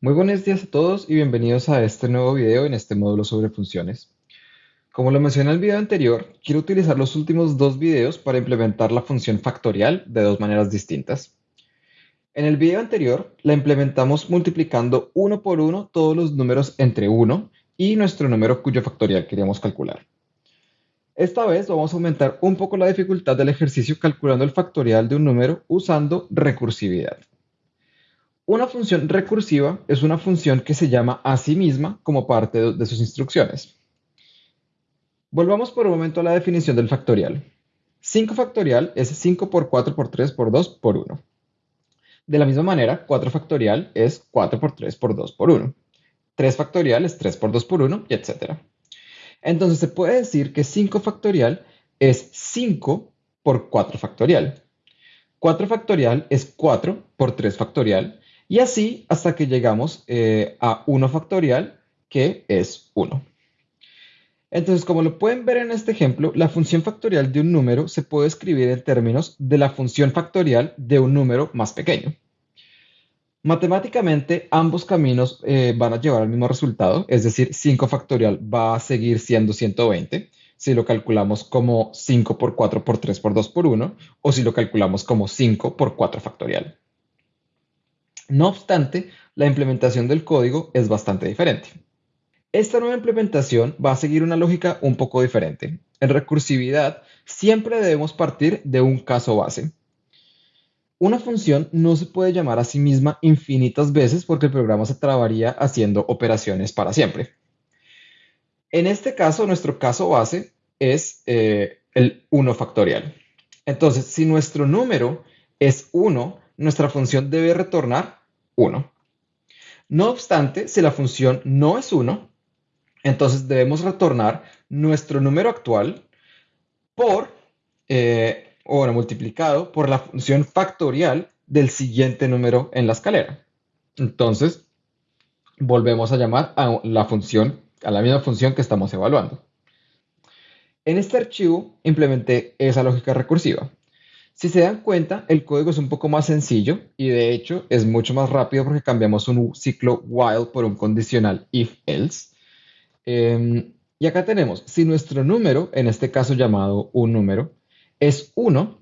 Muy buenos días a todos y bienvenidos a este nuevo video en este módulo sobre funciones. Como lo mencioné en el video anterior, quiero utilizar los últimos dos videos para implementar la función factorial de dos maneras distintas. En el video anterior la implementamos multiplicando uno por uno todos los números entre 1 y nuestro número cuyo factorial queríamos calcular. Esta vez vamos a aumentar un poco la dificultad del ejercicio calculando el factorial de un número usando recursividad. Una función recursiva es una función que se llama a sí misma como parte de sus instrucciones. Volvamos por un momento a la definición del factorial. 5 factorial es 5 por 4 por 3 por 2 por 1. De la misma manera, 4 factorial es 4 por 3 por 2 por 1. 3 factorial es 3 por 2 por 1 y etc. Entonces se puede decir que 5 factorial es 5 por 4 factorial. 4 factorial es 4 por 3 factorial y así hasta que llegamos eh, a 1 factorial que es 1. Entonces, como lo pueden ver en este ejemplo, la función factorial de un número se puede escribir en términos de la función factorial de un número más pequeño. Matemáticamente, ambos caminos eh, van a llevar al mismo resultado, es decir, 5 factorial va a seguir siendo 120 si lo calculamos como 5 por 4 por 3 por 2 por 1 o si lo calculamos como 5 por 4 factorial. No obstante, la implementación del código es bastante diferente. Esta nueva implementación va a seguir una lógica un poco diferente. En recursividad, siempre debemos partir de un caso base. Una función no se puede llamar a sí misma infinitas veces porque el programa se trabaría haciendo operaciones para siempre. En este caso, nuestro caso base es eh, el 1 factorial. Entonces, si nuestro número es 1, nuestra función debe retornar 1. No obstante, si la función no es 1, entonces debemos retornar nuestro número actual por eh, o bueno, multiplicado por la función factorial del siguiente número en la escalera. Entonces, volvemos a llamar a la función, a la misma función que estamos evaluando. En este archivo implementé esa lógica recursiva. Si se dan cuenta, el código es un poco más sencillo y de hecho es mucho más rápido porque cambiamos un ciclo while por un condicional if-else. Em, y acá tenemos, si nuestro número, en este caso llamado un número, es 1,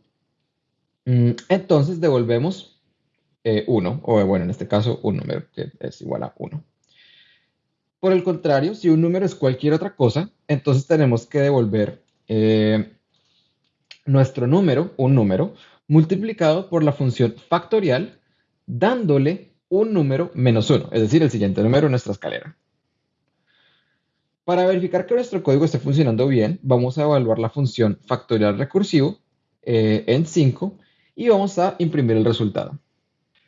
mm, entonces devolvemos 1, eh, o bueno, en este caso un número que es igual a 1. Por el contrario, si un número es cualquier otra cosa, entonces tenemos que devolver eh, nuestro número, un número, multiplicado por la función factorial, dándole un número menos 1, es decir, el siguiente número en nuestra escalera. Para verificar que nuestro código esté funcionando bien, vamos a evaluar la función factorial recursivo eh, en 5 y vamos a imprimir el resultado.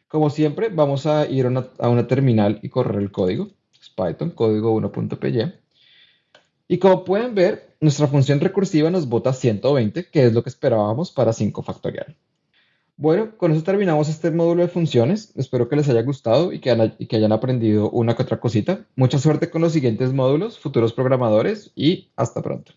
Como siempre, vamos a ir a una, terminal y correr el código. Es Python, código 1.py. Y como pueden ver, nuestra función recursiva nos bota 120, que es lo que esperábamos para 5 factorial. Bueno, con eso terminamos este módulo de funciones. Espero que les haya gustado y que, hayan aprendido una que otra cosita. Mucha suerte con los siguientes módulos, futuros programadores y hasta pronto.